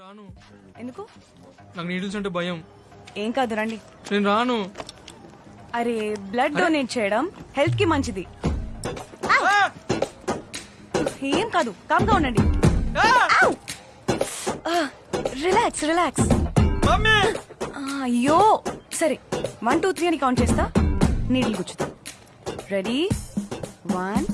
రాను. ఎందుకు? నాకు నీడిల్స్ అంటే భయం. ఏం కాదు రండి. నేను రాను. అరే బ్లడ్ డొనేట్ చేయడం హెల్త్కి మంచిది ఏం కాదు కామ్గా ఉండండి రిలాక్స్ రిలాక్స్ అయ్యో! సరే వన్ టూ త్రీ అని కౌంట్ చేస్తా. నీళ్ళు గుచ్చుతా. Ready one